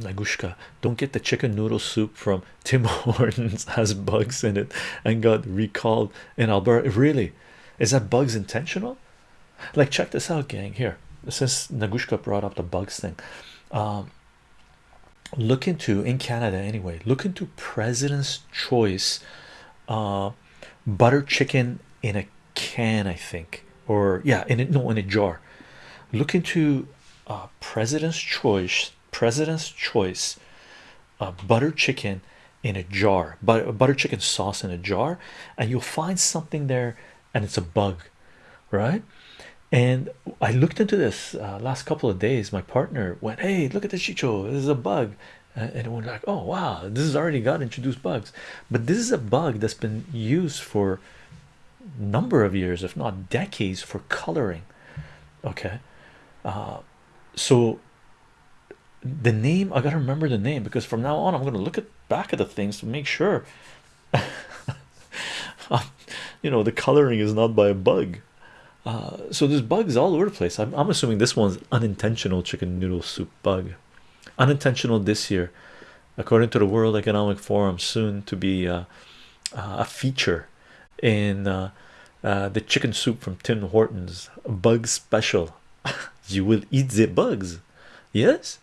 Nagushka, don't get the chicken noodle soup from Tim Hortons has bugs in it and got recalled in Alberta. Really, is that bugs intentional? Like, check this out, gang. Here, since Nagushka brought up the bugs thing, um, look into in Canada anyway. Look into President's Choice, uh, butter chicken in a can, I think, or yeah, in it no in a jar. Look into uh, President's Choice, President's Choice, uh, butter chicken in a jar, but butter chicken sauce in a jar, and you'll find something there, and it's a bug, right? And I looked into this uh, last couple of days. My partner went, "Hey, look at the chicho! This is a bug," and we're like, "Oh wow, this has already got introduced bugs." But this is a bug that's been used for number of years, if not decades, for coloring. Okay, uh, so the name I gotta remember the name because from now on I'm gonna look at back at the things to make sure you know the coloring is not by a bug. Uh, so there's bugs all over the place. I'm, I'm assuming this one's unintentional chicken noodle soup bug, unintentional this year, according to the World Economic Forum, soon to be uh, uh, a feature in uh, uh, the chicken soup from Tim Hortons bug special. You will eat the bugs, yes.